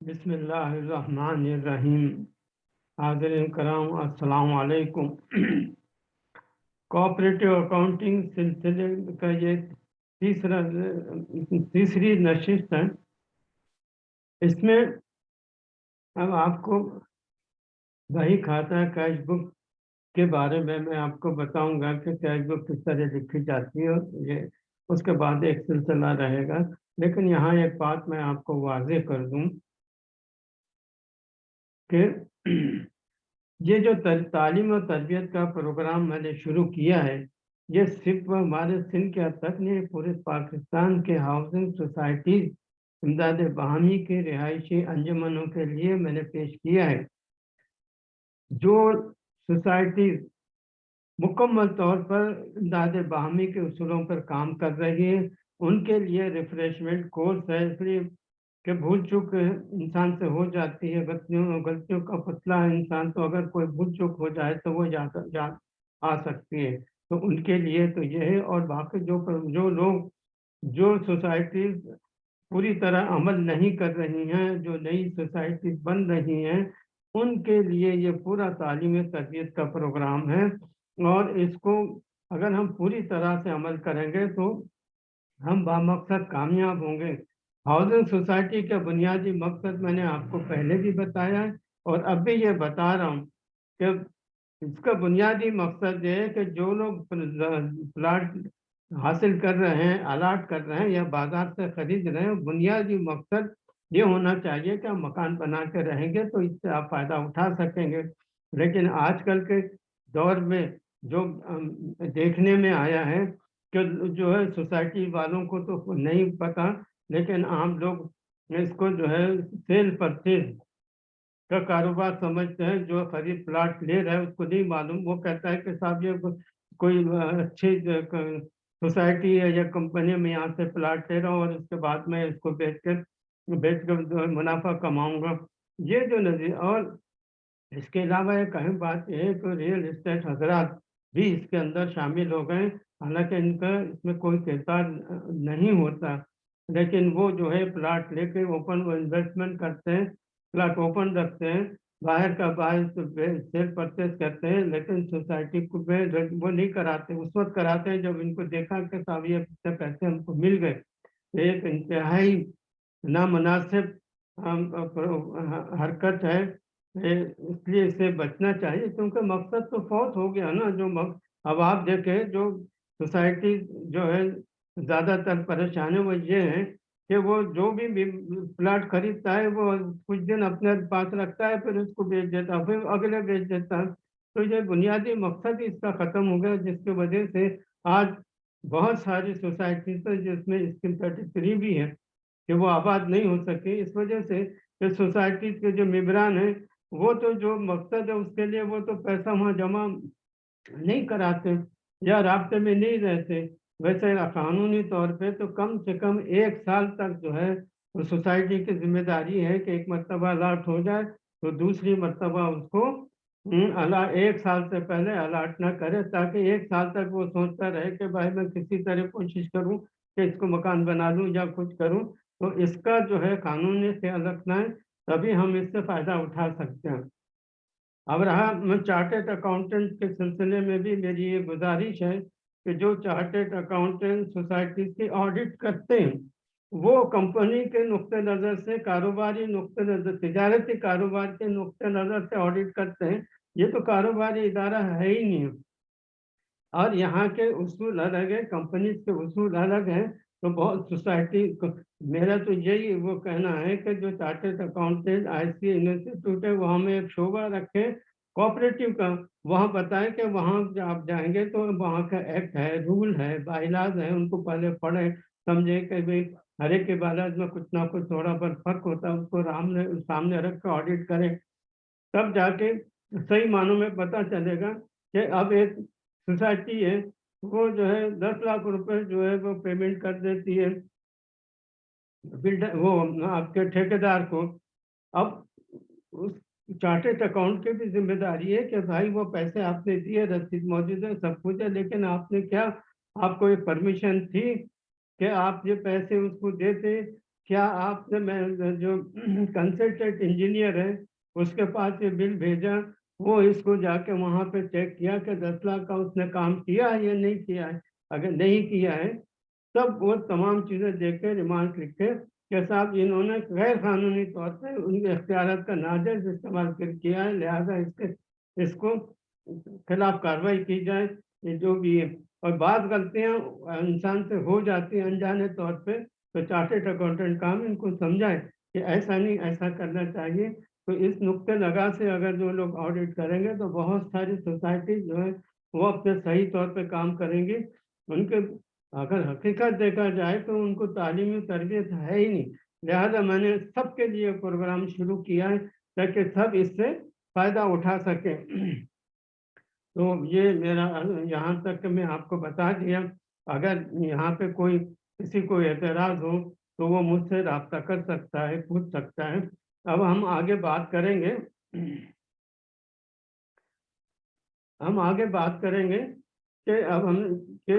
बिस्मिल्लाहिर्रहमानिर्रहीम। हाजिर कराम, अस्सलाम वालेकुम कोऑपरेटिव अकाउंटिंग सिलसिले का ये तीसरा, तीसरी नशिस्त है। इसमें अब आपको वही खाता कैश बुक के बारे में मैं आपको बताऊँगा कि कैश बुक किस तरह लिखी जाती है और ये उसके बाद एक सिलसिला रहेगा। लेकिन यहाँ एक बात मैं आपको वाजे कर दूँ। कि ये जो तालीम और तरबियत का प्रोग्राम मैंने शुरू किया है, ये सिर्फ़ हमारे सिंध के तक नहीं, पूरे पाकिस्तान के हाउसिंग सोसाइटी, इमदाद बहमी के रिहायशी अंजमनों के लिए मैंने पेश किया है। जो सोसाइटी मुकम्मल तौर पर इमदाद बहमी के असूलों पर काम कर रही है। उनके लिए रिफ्रेशमेंट कोर्स है, इसलिए कि भूल चूक इंसान से हो जाती है। गलतियों गलतियों का फसला है इंसान तो अगर कोई भूल चूक हो जाए तो वो जा जा, आ सकती है। तो उनके लिए तो ये है और बाकी जो जो लोग, जो सोसाइटी पूरी तरह अमल नहीं कर रही हैं, जो नई सोसाइटी बन रही हैं, उनके लिए ये पूरा तालीम तरबियत का प्रोग्राम है। और इसको अगर हम पूरी तरह से अमल करेंगे तो हम बामकसद कामयाब होंगे। हाउसिंग सोसाइटी का बुनियादी मकसद मैंने आपको पहले भी बताया है और अब भी ये बता रहा हूँ कि इसका बुनियादी मकसद ये है कि जो लोग प्लाट हासिल कर रहे हैं अलाट कर रहे हैं या बाज़ार से खरीद रहे हैं, बुनियादी मकसद ये होना चाहिए कि हम मकान बना के रहेंगे तो इससे आप फ़ायदा उठा सकेंगे। लेकिन आजकल के दौर में जो देखने में आया है कि जो है सोसाइटी वालों को तो नहीं पता, लेकिन आम लोग इसको जो है सेल परचेज का कारोबार समझते हैं, जो खरीद प्लाट ले रहा है, उसको नहीं मालूम। वो कहता है कि साहब, ये कोई अच्छी सोसाइटी है या कंपनी में यहाँ से प्लाट ले रहा हूँ और उसके बाद में इसको बेच कर बेच कर मुनाफा कमाऊँगा। ये जो नज़र और इसके अलावा एक अहम बात यह है कि रियल इस्टेट हजरात भी इसके अंदर शामिल हो गए। हालाँकि इनका इसमें कोई किरदार नहीं होता। लेकिन वो जो है प्लाट लेके ओपन इन्वेस्टमेंट करते हैं। प्लाट ओपन रखते हैं। बाहर का बाहर सेल परचेज करते हैं। लेकिन सोसाइटी को वो नहीं कराते। उस वक्त कराते हैं जब इनको देखा कि साहब ये पैसे हमको मिल गए। एक इंतहाई नामनासिब हरकत है। इसलिए इसे बचना चाहिए क्योंकि मकसद तो फौत हो गया ना जो मक, अब आप देखें जो सोसाइटी जो है ज़्यादातर परेशानी वो ये है कि वो जो भी प्लाट खरीदता है वो कुछ दिन अपने पास रखता है फिर उसको बेच देता है फिर अगले बेच देता है। तो ये बुनियादी मकसद ही इसका ख़त्म हो गया जिसकी वजह से आज बहुत सारी सोसाइटी तो जिसमें स्कीम थर्टी थ्री भी है कि वो आबाद नहीं हो सके। इस वजह से सोसाइटी के जो मेबरान हैं वो तो जो मकसद है उसके लिए वो तो पैसा वहाँ जमा नहीं कराते या रबते में नहीं रहते। वैसे कानूनी तौर पे तो कम से कम एक साल तक जो है सोसाइटी की ज़िम्मेदारी है कि एक मरतबा अलाट हो जाए तो दूसरी मरतबा उसको हम्म, अला एक साल से पहले अलाट ना करे ताकि एक साल तक वो सोचता रहे कि भाई मैं किसी तरह कोशिश करूँ कि इसको मकान बना लूँ या कुछ करूँ। तो इसका जो है कानूनी ख्याल रखना है। तभी हम इससे फ़ायदा उठा सकते हैं। अब रहा मैं चार्टेड अकाउंटेंट के सिलसिले में भी मेरी ये गुजारिश है कि जो चार्टेड अकाउंटेंट सोसाइटी की ऑडिट करते हैं, वो कंपनी के नुक़ नज़र से, कारोबारी नुक़ नज़र, तजारती कारोबार के नुक़ नज़र से ऑडिट करते हैं, ये तो कारोबारी इदारा है ही नहीं। और यहाँ के उसूल अलग है कंपनी के उसूल अलग हैं तो बहुत सोसाइटी मेरा तो यही वो कहना है कि जो chartered accountant I C institute है, वहाँ में एक शोभा रखें कोऑपरेटिव का, वहाँ बताएँ कि वहाँ आप जाएँगे तो वहाँ का एक्ट है रूल है बाइलाज है, उनको पहले पढ़े, समझे कि भाई हर एक के बालाज में कुछ ना कुछ थोड़ा बहुत फ़र्क होता है, उसको सामने सामने रख कर ऑडिट करें। तब जाके सही मानों में पता चलेगा कि अब एक सोसाइटी है वो जो है दस लाख रुपए जो है वो पेमेंट कर देती है। बिल्डर वो आपके ठेकेदार को। अब उस चार्टेड अकाउंट की भी ज़िम्मेदारी है कि भाई वो पैसे आपने दिए, रसीद मौजूद है, सब कुछ है, लेकिन आपने क्या, आपको ये परमिशन थी कि आप ये पैसे उसको देते? क्या आपने मैं जो कंसल्टेंट इंजीनियर है, उसके पास ये बिल भेजा? वो इसको जाके वहाँ पे चेक किया कि दस लाख का उसने काम किया है या नहीं किया है। अगर नहीं किया है, तब वो तमाम चीज़ें देख के रिमार्क लिखे कि साहब इन्होंने गैर कानूनी तौर पर उनके अख्तियार का नाजायज इस्तेमाल कर किया है, लिहाजा इसके, इसको खिलाफ कार्रवाई की जाए। जो भी है, और बात गलतियाँ इंसान से हो जाती हैं अनजाने तौर पे तो चार्टेड अकाउंटेंट काम इनको समझाए कि ऐसा नहीं, ऐसा करना चाहिए। तो इस नुक्ते लगा से अगर जो लोग ऑडिट करेंगे तो बहुत सारी सोसाइटी जो है, वो अपने सही तौर पे काम करेंगे। उनके अगर हकीकत देखा जाए तो उनको तालीमी तरबियत है ही नहीं। लिहाजा मैंने सबके लिए प्रोग्राम शुरू किया है, ताकि सब इससे फ़ायदा उठा सकें। तो ये मेरा यहाँ तक मैं आपको बता दिया। अगर यहाँ पे कोई, किसी को एतराज़ हो तो वो मुझसे रबता कर सकता है, पूछ सकता है। अब हम आगे बात करेंगे। हम आगे बात करेंगे कि अब हम के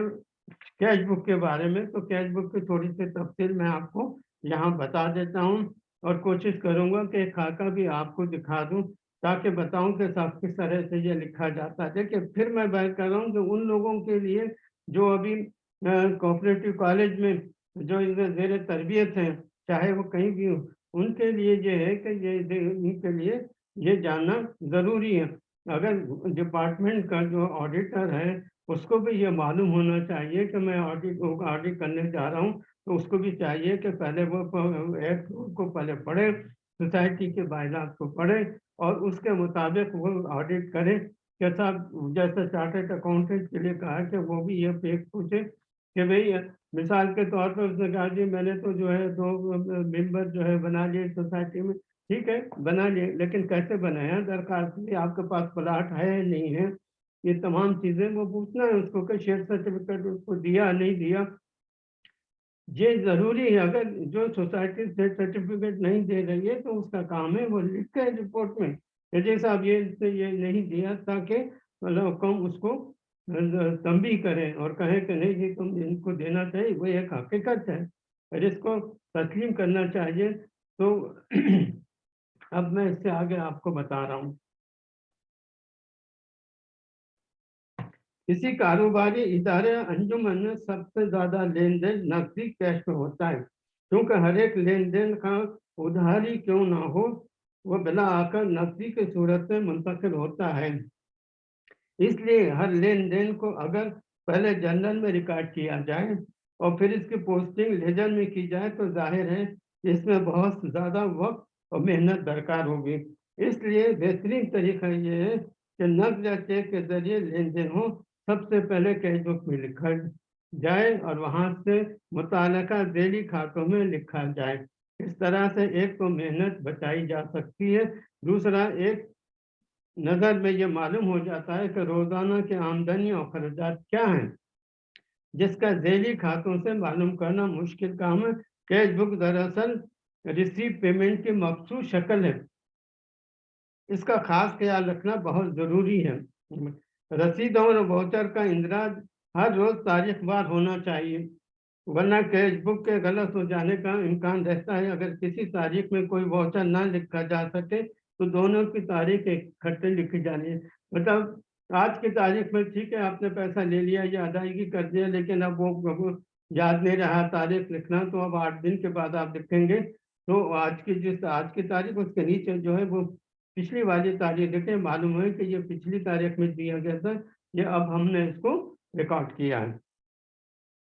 कैश बुक के बारे में। तो कैश बुक की थोड़ी सी तफसील मैं आपको यहाँ बता देता हूँ और कोशिश करूँगा कि खाका भी आपको दिखा दूँ ताकि बताऊँ कि साहब किस तरह से ये लिखा जाता है। देखिए, फिर मैं बात कर रहा हूँ कि उन लोगों के लिए जो अभी कोऑपरेटिव कॉलेज में जो इनके जेर तरबियत हैं, चाहे वो कहीं भी हो उनके लिए ये है कि ये इनके लिए ये जानना ज़रूरी है। अगर डिपार्टमेंट का जो ऑडिटर है, उसको भी ये मालूम होना चाहिए कि मैं ऑडिट ऑडिट करने जा रहा हूँ तो उसको भी चाहिए कि पहले वो एक्ट को पहले पढ़े सोसाइटी के बायलात को पढ़े और उसके मुताबिक वो ऑडिट करें कैसा जैसे चार्टेड अकाउंटेंट के लिए कहा कि वो भी ये एक पूछे कि भाई मिसाल के तौर पर उसने कहा, जी, मैंने तो जो है दो मेंबर जो है बना लिए सोसाइटी में। ठीक है, बना लिए, लेकिन कैसे बनाया दरखास्त लिए आपके पास प्लाट है नहीं है? ये तमाम चीज़ें वो पूछना है उसको कि शेयर सर्टिफिकेट उसको दिया, नहीं दिया? ये ज़रूरी है, अगर जो सोसाइटी से सर्टिफिकेट नहीं दे रही है तो उसका काम है वो लिखे रिपोर्ट में। यदि साहब ये ये नहीं दिया, ताकि मतलब कम उसको तंबी करें और कहें कि, नहीं जी, तुम इनको देना चाहिए, वो एक हकीकत है। और इसको तस्लीम करना चाहिए। तो अब मैं इससे आगे आपको बता रहा हूँ। किसी कारोबारी इदारे अंजुमन में सबसे ज़्यादा लेन देन नकदी कैश में होता है। क्योंकि हर एक लेन देन का उधारी क्यों ना हो, वो बिला आकर नकदी की सूरत में मुंतकिल होता है। इसलिए हर लेन देन को अगर पहले जनरल में रिकॉर्ड किया जाए और फिर इसकी पोस्टिंग लेजर में की जाए तो ज़ाहिर है इसमें बहुत ज़्यादा वक्त और मेहनत दरकार होगी। इसलिए बेहतरीन तरीका ये है कि नकद या चेक के ज़रिए लेन देन हो। सबसे पहले कैश बुक में लिखा जाए और वहाँ से मुतल डेली खातों में लिखा जाए। इस तरह से एक तो मेहनत बचाई जा सकती है, दूसरा एक नज़र में ये मालूम हो जाता है कि रोज़ाना के आमदनी और खर्चा क्या हैं, जिसका जेली खातों से मालूम करना मुश्किल काम है। कैश बुक दरअसल रिसीव पेमेंट की मखसूस शक्ल है। इसका खास ख्याल रखना बहुत ज़रूरी है। रसीदों और वाउचर का इंदराज हर रोज तारीख बार होना चाहिए, वरना कैश बुक के गलत हो जाने का इम्कान रहता है। अगर किसी तारीख में कोई वाउचर ना लिखा जा सके तो दोनों की तारीख इकट्ठे लिखी जानी है। मतलब आज की तारीख में ठीक है, आपने पैसा ले लिया, या अदायगी कर दिया, लेकिन अब वो याद नहीं रहा, तारीख लिखना तो अब आठ दिन के बाद आप लिखेंगे। तो आज की जिस, आज की तारीख उसके नीचे जो है वो पिछली वाली तारीख देखें, मालूम है कि ये पिछली तारीख में दिया गया था, ये अब हमने इसको रिकॉर्ड किया है।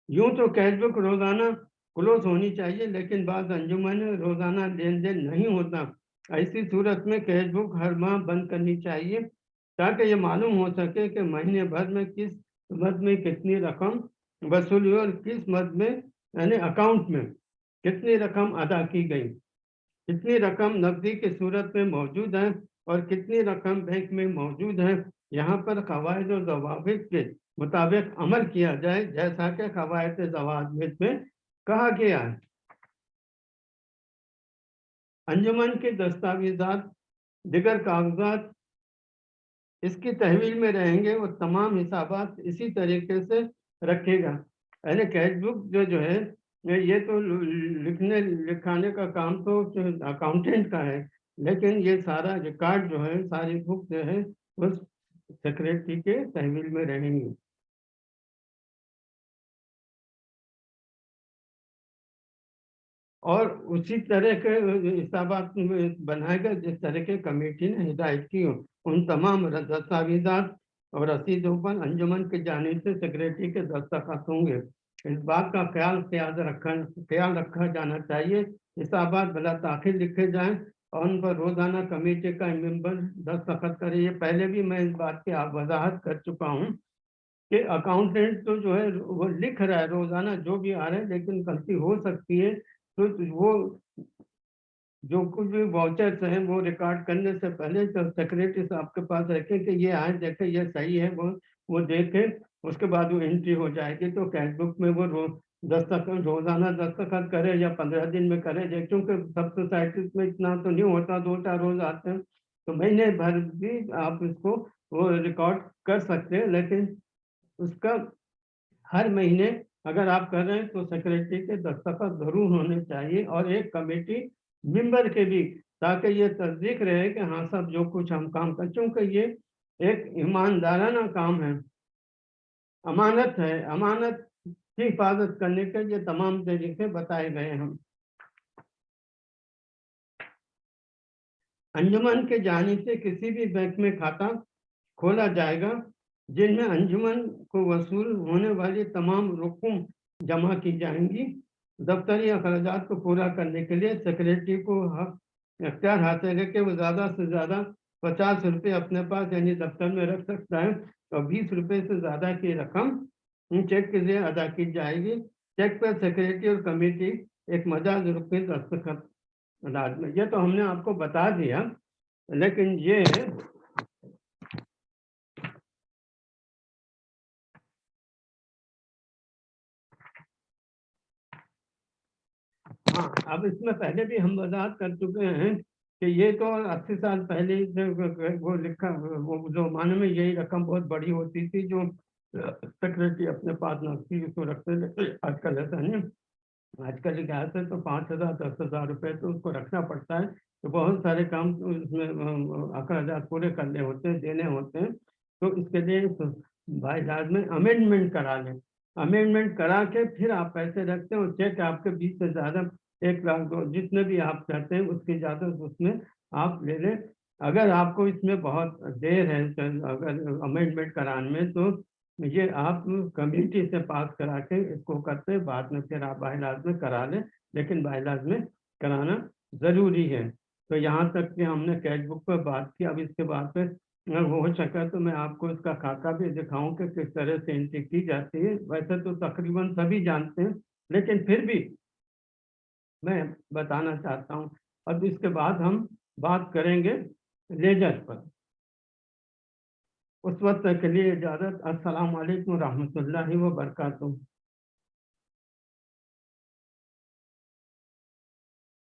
यूँ तो कैश बुक रोज़ाना क्लोज होनी चाहिए, लेकिन बाद अंजुमन, रोज़ाना लेन देन नहीं होता। ऐसी सूरत में कैश बुक हर माह बंद करनी चाहिए, ताकि ये मालूम हो सके कि महीने भर में किस मद में कितनी रकम वसूली और किस मद में, यानी अकाउंट में कितनी रकम अदा की गई। कितनी रकम नकदी की सूरत में मौजूद है और कितनी रकम बैंक में मौजूद है, यहाँ पर कवायद और जवाब के मुताबिक अमल किया जाए, जैसा कि कवायद जवाब में कहा गया है। अंजुमन के दस्तावेजात, दिगर कागजात इसकी तहवील में रहेंगे और तमाम हिसाबात इसी तरीके से रखेगा। यानी कैश बुक जो जो है, ये तो लिखने, लिखाने का काम तो अकाउंटेंट का है, लेकिन ये सारा रिकॉर्ड जो है, सारी बुक जो है, उस सेक्रेटरी के तहवील में रहेंगी। और उसी तरह के हिसाबात बनाएगा जिस तरह के कमेटी ने हिदायत की उन तमाम दस्तावेजात और रसीदों पर अंजुमन के जाने से सेक्रेटरी के दस्तखत होंगे। इस बात का ख्याल ख्याल रखा ख्याल रखा जाना चाहिए। हिसाबात भला ताखिर लिखे जाएँ और उन पर रोज़ाना कमेटी का मेंबर दस्तखत करे। ये पहले भी मैं इस बात की आप वजाहत कर चुका हूँ कि अकाउंटेंट तो जो है, वो लिख रहा है रोज़ाना जो भी आ रहा है, लेकिन गलती हो सकती है तो वो जो कुछ भी वाउचर्स हैं, वो रिकॉर्ड करने से पहले तो सेक्रेटरी साहब के पास रखें कि ये आए देखे, ये सही है, वो वो देखे, उसके बाद वो एंट्री हो जाएगी। तो कैश बुक में वो दस्तखत रोज़ाना दस्तखत करे या पंद्रह दिन में करे क्योंकि सब सोसाइटी में इतना तो नहीं होता, दो चार रोज आते हैं। तो महीने भर भी आप इसको, वो रिकॉर्ड कर सकते हैं, लेकिन उसका हर महीने अगर आप कर रहे हैं तो सेक्रेटरी के दस्तखत ज़रूर होने चाहिए और एक कमेटी मेंबर के भी, ताकि ये तस्दीक रहे कि हाँ सब जो कुछ हम काम कर, चूँकि ये एक ईमानदाराना काम है। अमानत है। अमानत की हिफाजत करने के ये तमाम तरीके बताए गए हम अंजुमन के जाने से किसी भी बैंक में खाता खोला जाएगा। जिनमें अंजुमन को वसूल होने वाली तमाम रकम जमा की जाएँगी। दफ्तरी अखराज को पूरा करने के लिए सेक्रेटरी को अख्तियार हासिल है कि वो ज़्यादा से ज़्यादा पचास रुपये अपने पास यानी दफ्तर में रख सकता है और बीस रुपये से ज़्यादा की रकम चेक के लिए अदा की जाएगी। चेक पर सेक्रेटरी और कमेटी एक मजाज रुपये दस्तखत ये तो हमने आपको बता दिया, लेकिन ये हाँ अब इसमें पहले भी हम वजात कर चुके हैं कि ये तो अस्सी साल पहले वो लिखा, वो, जो माने में यही रकम बहुत बड़ी होती थी जो सेक्रेटरी अपने पास नकदी उसको रखते थे। आजकल ऐसा नहीं। आजकल लिहाज से तो पाँच हज़ार, दस हज़ार रुपये तो उसको रखना पड़ता है। तो बहुत सारे काम उसमें अखराज पूरे करने होते हैं, देने होते हैं। तो इसके लिए भाई जहाज़ में अमेंडमेंट करा लें। अमेंडमेंट करा के फिर आप पैसे रखते हैं और चेक आपके बीस से ज़्यादा एक लाख दो, जितने भी आप चाहते हैं, उसकी इजाज़त उसमें आप ले लें। अगर आपको इसमें बहुत देर है अगर अमेंडमेंट कराने में तो ये आप कम्युनिटी से पास करा के इसको करते बाद में फिर आप बाहलाज में करा लें, लेकिन बाहलाज में कराना ज़रूरी है। तो यहाँ तक कि हमने कैश बुक पर बात की। अब इसके बाद पे हो सका तो मैं आपको इसका खाका भी दिखाऊँ कि किस तरह से एंट्री की जाती है। वैसे तो तकरीबन सभी जानते हैं, लेकिन फिर भी मैं बताना चाहता हूँ। अब इसके बाद हम बात करेंगे लेजर पर। उस वक्त के लिए इजाज़त। अस्सलाम वालेकुम रहमतुल्लाहि व बरकातुहू